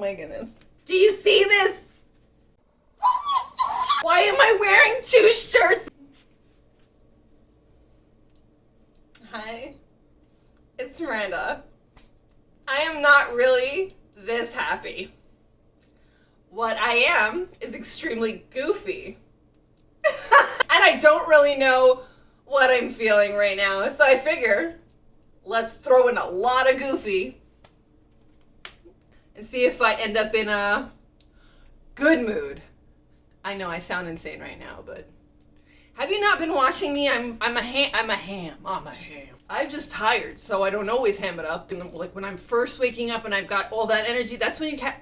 my goodness. Do you see this? Why am I wearing two shirts? Hi, it's Miranda. I am not really this happy. What I am is extremely goofy. and I don't really know what I'm feeling right now, so I figure let's throw in a lot of goofy and see if I end up in a good mood. I know I sound insane right now, but have you not been watching me? I'm I'm a ham. I'm a ham. I'm a ham. I'm just tired, so I don't always ham it up. And like when I'm first waking up and I've got all that energy, that's when you can.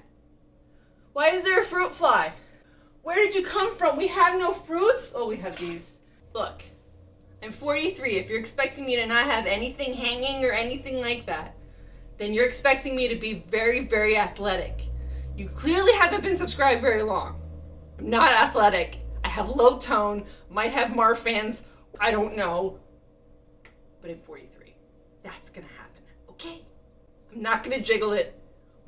Why is there a fruit fly? Where did you come from? We have no fruits. Oh, we have these. Look, I'm 43. If you're expecting me to not have anything hanging or anything like that, then you're expecting me to be very, very athletic. You clearly haven't been subscribed very long. I'm not athletic. I have low tone, might have Marfan's, I don't know. But I'm 43. That's gonna happen, okay? I'm not gonna jiggle it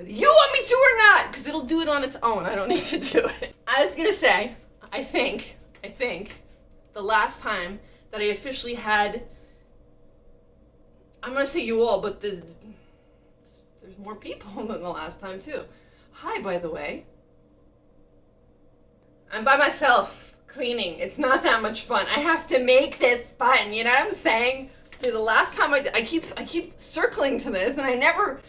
whether you want me to or not, because it'll do it on its own. I don't need to do it. I was gonna say, I think, I think, the last time that I officially had, I'm gonna say you all, but the, there's more people than the last time too. Hi, by the way. I'm by myself cleaning. It's not that much fun. I have to make this fun. You know what I'm saying? See, the last time I, I keep I keep circling to this, and I never.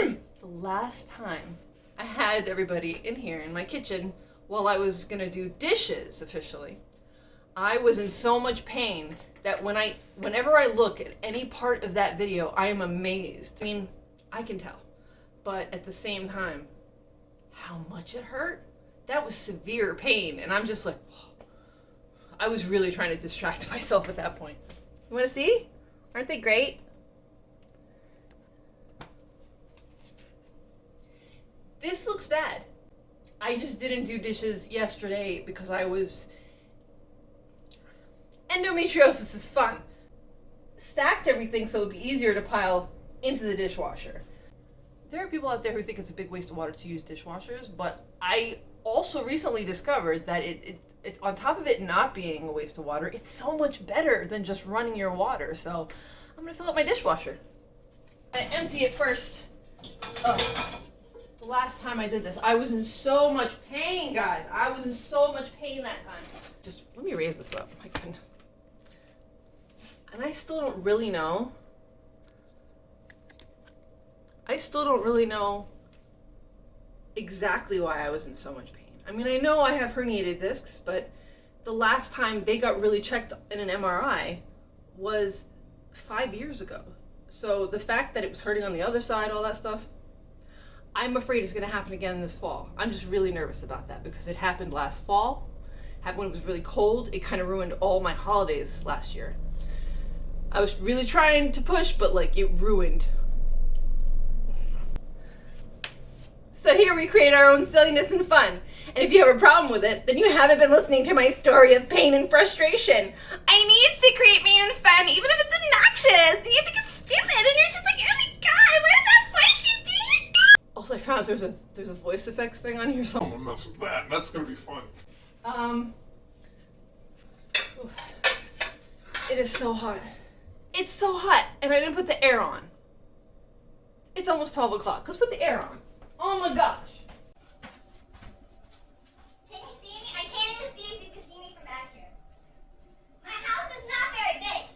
Mm, the last time I had everybody in here in my kitchen while I was gonna do dishes officially, I was in so much pain that when I whenever I look at any part of that video, I am amazed. I mean, I can tell, but at the same time, how much it hurt that was severe pain. And I'm just like, I was really trying to distract myself at that point. You want to see? Aren't they great? This looks bad. I just didn't do dishes yesterday because I was. Endometriosis is fun. Stacked everything so it'd be easier to pile into the dishwasher. There are people out there who think it's a big waste of water to use dishwashers, but I also recently discovered that it, it it's on top of it not being a waste of water, it's so much better than just running your water. So I'm gonna fill up my dishwasher. I empty it first. Oh. The last time I did this, I was in so much pain, guys. I was in so much pain that time. Just let me raise this up. Oh my goodness. And I still don't really know. I still don't really know exactly why I was in so much pain. I mean, I know I have herniated discs, but the last time they got really checked in an MRI was five years ago. So the fact that it was hurting on the other side, all that stuff, I'm afraid it's going to happen again this fall. I'm just really nervous about that because it happened last fall. Happened when it was really cold. It kind of ruined all my holidays last year. I was really trying to push, but like it ruined So here we create our own silliness and fun. And if you have a problem with it, then you haven't been listening to my story of pain and frustration. I need to create my own fun, even if it's obnoxious. And you think it's stupid, and you're just like, oh my god, what is that voice she's doing? Also, I found there's a there's a voice effects thing on here. So I'm gonna mess with that. That's gonna be fun. Um. It is so hot. It's so hot, and I didn't put the air on. It's almost 12 o'clock. Let's put the air on. Oh my gosh. Can you see me? I can't even see if you can see me from back here. My house is not very big.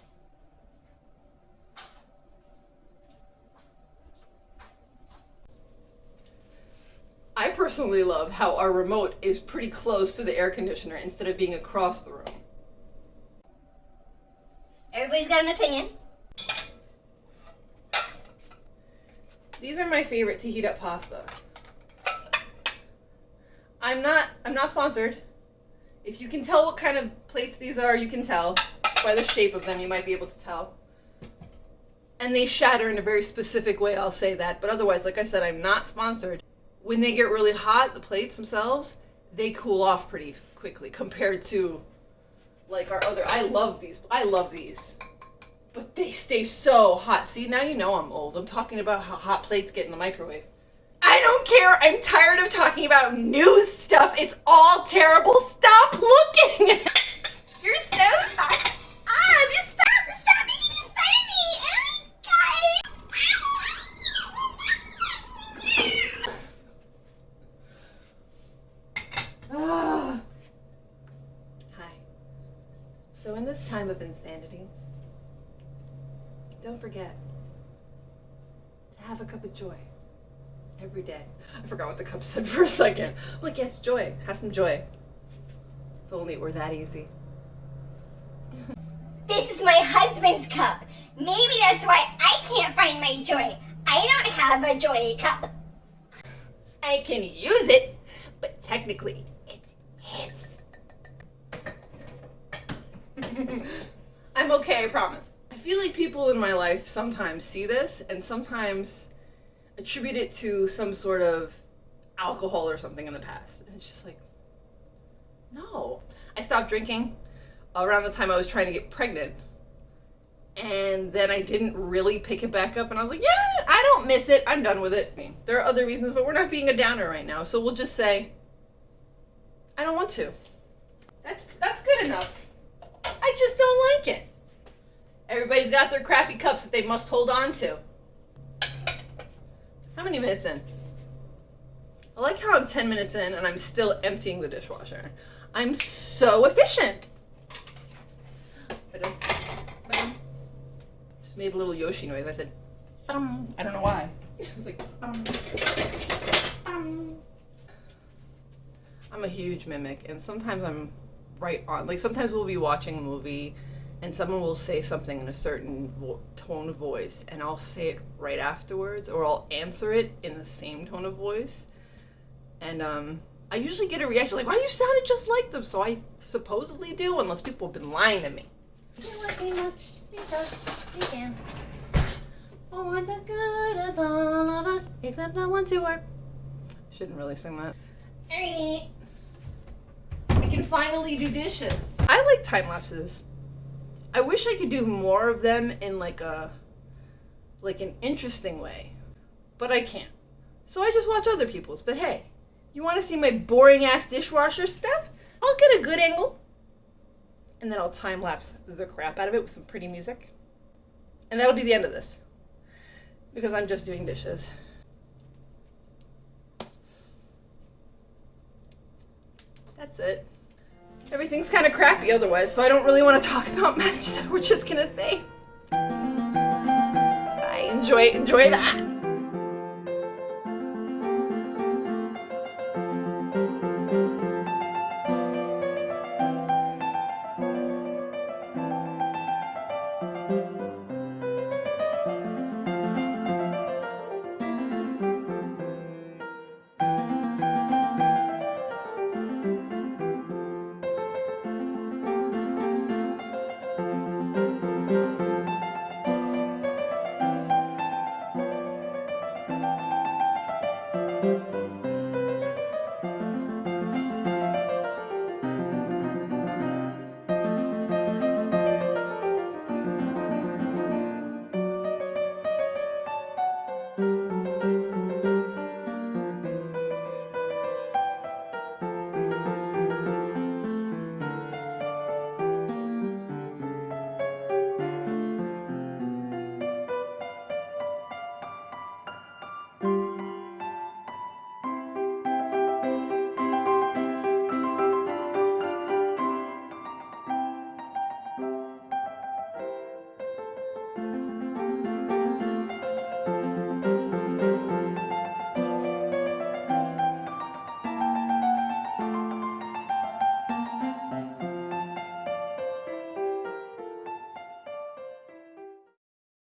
I personally love how our remote is pretty close to the air conditioner instead of being across the room. Everybody's got an opinion. These are my favorite to heat up pasta. I'm not I'm not sponsored. If you can tell what kind of plates these are, you can tell. By the shape of them, you might be able to tell. And they shatter in a very specific way, I'll say that. But otherwise, like I said, I'm not sponsored. When they get really hot, the plates themselves, they cool off pretty quickly compared to like our other I love these. I love these. But they stay so hot. See, now you know I'm old. I'm talking about how hot plates get in the microwave. I don't care. I'm tired of talking about new stuff. It's all terrible. Stop looking. You're so hot. Ah, this stop, stop making fun of me. Oh my Ah. Hi. So, in this time of insanity, don't forget to have a cup of joy every day. I forgot what the cup said for a second. Like, yes, joy. Have some joy. If only it were that easy. This is my husband's cup. Maybe that's why I can't find my joy. I don't have a joy cup. I can use it, but technically, it's his. I'm okay, I promise. I feel like people in my life sometimes see this and sometimes attribute it to some sort of alcohol or something in the past. And it's just like, no. I stopped drinking around the time I was trying to get pregnant. And then I didn't really pick it back up, and I was like, yeah, I don't miss it. I'm done with it. There are other reasons, but we're not being a downer right now, so we'll just say, I don't want to. That's that's good enough. I just don't like it. Everybody's got their crappy cups that they must hold on to. How many minutes in? I like how I'm 10 minutes in and I'm still emptying the dishwasher. I'm so efficient. Just made a little Yoshi noise. I said, "Bum." I don't know why. I was like, "Bum, bum." I'm a huge mimic, and sometimes I'm right on. Like sometimes we'll be watching a movie, and someone will say something in a certain tone of voice, and I'll say it right afterwards, or I'll answer it in the same tone of voice. And um, I usually get a reaction like, "Why you sounded just like them?" So I supposedly do, unless people have been lying to me. For the good of all of us, except the ones who are. Shouldn't really sing that. I can finally do dishes. I like time lapses. I wish I could do more of them in like a like an interesting way. But I can't. So I just watch other people's. But hey, you want to see my boring ass dishwasher stuff? I'll get a good angle. And then I'll time lapse the crap out of it with some pretty music. And that'll be the end of this. Because I'm just doing dishes. That's it. Everything's kind of crappy otherwise, so I don't really want to talk about much. So we're just gonna say bye. Enjoy, enjoy that.